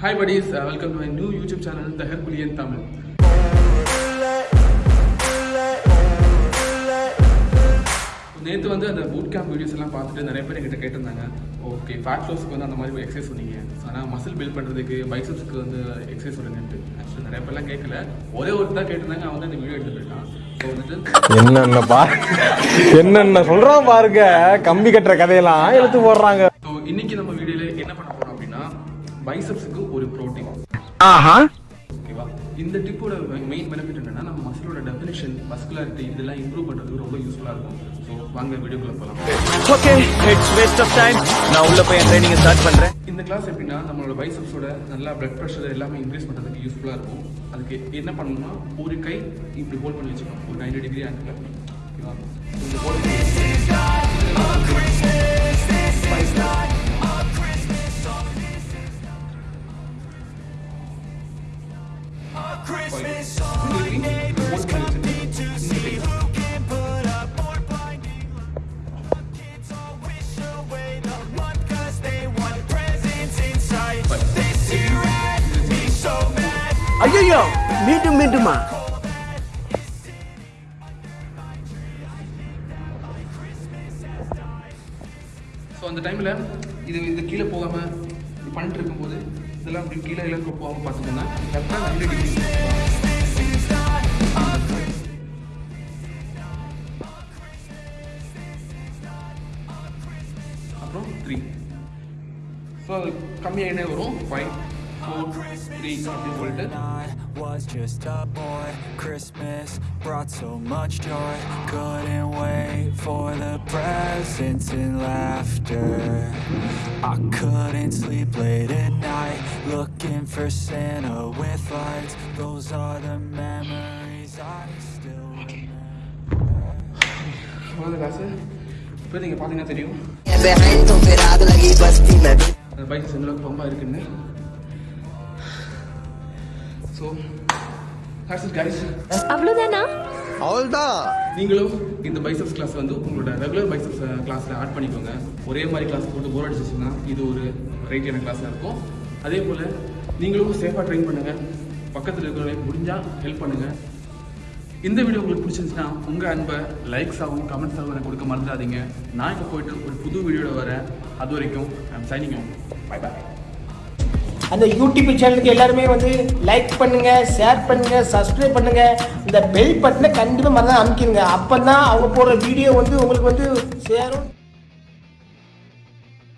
Hi buddies welcome to my new YouTube channel the Herculean Tamil நேற்று வந்து அந்த boot camp videos எல்லாம் பார்த்துட்டு நிறைய பேர் என்கிட்ட கேட்டிருந்தாங்க. ஓகே ஃபேட் லாஸ்க்கு வந்து அந்த மாதிரி எக்ஸசைஸ் சொன்னீங்க. ஆனால் மசில் பில்ட் பண்ணுறதுக்கு பைசப்ஸ்க்கு வந்து எக்ஸசைஸ் சொல்லுங்கன்ட்டு. ஆக்சுவலி நிறைய பேர்லாம் கேட்கல. ஒரே ஒரு தான் கேட்டிருந்தாங்க அவன் தான் இந்த வீடியோ எடுத்து போயிட்டான் ஸோ வந்துட்டு என்னென்ன பா என்னென்ன சொல்றான் பாருங்க. கம்பி கட்டுற கதையெல்லாம் எடுத்து போடுறாங்க. இன்னைக்கு நம்ம வீடியோவில் என்ன பண்ண போறோம் அப்படின்னா பைசப்ஸுக்கு ஒரு ப்ரோட்டீன் ஆஹா. ஓகேவா இந்த டிப்போட மெயின் பெனிஃபிட் என்னன்னா நம்ம மசிலோட டெஃபினிஷன் மஸ்குலாரிட்டி இதெல்லாம் இம்ப்ரூவ் பண்ணுறதுக்கு ரொம்ப யூஸ்ஃபுல்லாக இருக்கும். ஸோ வாங்க வீடியோக்குள்ள போகலாம் okay it's waste of time நான் உள்ள போய் ட்ரைனிங் ஸ்டார்ட் பண்றேன். இந்த கிளாஸ் எப்படின்னா நம்மளோட பைசப்ஸோட நல்லா பிளட் ப்ரெஷர் எல்லாமே இன்க்ரீஸ் பண்ணுறதுக்கு யூஸ்ஃபுல்லாக இருக்கும். அதுக்கு என்ன பண்ணணும்னா ஒரு கை இப்படி ஹோல்ட் பண்ணி வச்சுக்கணும். ஒரு நைன்டி டிகிரி ஆங்கிள் ஓகேவா இந்த hold hold பண்ணி வச்சுட்டு இந்த கை ஐயோ மீண்டும் மீண்டுமா? ஸோ அந்த டைமில் இது இது கீழே போகாமல் இது பண்ணிட்டு இருக்கும்போது இதெல்லாம் அப்படி கீழே இலக்கு போகாமல் பார்த்துக்கோங்க. கரெக்டாக நைன்டி டிகிரி அப்புறம் த்ரீ ஸோ அது கம்மியாகினே வரும். Five school, please I was just a boy. Christmas brought so much joy. Couldn't wait for the presents and laughter. I couldn't sleep late at night Looking for Santa with lights. Those are the memories I still remember. So that's it guys அவ்வளவுதானா? நீங்களும் இந்த biceps class வந்து உங்களோட regular biceps கிளாஸில் add பண்ணிக்கோங்க. ஒரே மாதிரி class போட்டு போர் அடிச்சிச்சுன்னா இது ஒரு ரைட்டியான கிளாஸாக இருக்கும். அதே போல் நீங்களும் சேஃபாக ட்ரெயின் பண்ணுங்கள் பக்கத்தில் இருக்கிறவங்க முடிஞ்சால் ஹெல்ப் பண்ணுங்கள் இந்த வீடியோ உங்களுக்கு பிடிச்சிருந்துச்சுன்னா உங்கள் அன்பை லைக்ஸ் ஆகும் கமெண்ட்ஸ் ஆகும் எனக்கு கொடுக்க மறந்துடாதீங்க. நான் இப்போ போயிட்டு ஒரு புது வீடியோட வரேன். அது வரைக்கும் ஐம் சைனிங் பை பை அந்த யூடியூப் சேனலுக்கு எல்லாருமே வந்து லைக் பண்ணுங்க ஷேர் பண்ணுங்க சப்ஸ்கிரைப் பண்ணுங்க. இந்த பெல் பட்டனை கண்டிப்பாக மறந்து அமைக்கிடுங்க. அப்போ தான் அவங்க போடுற வீடியோ வந்து உங்களுக்கு வந்து சேரும்.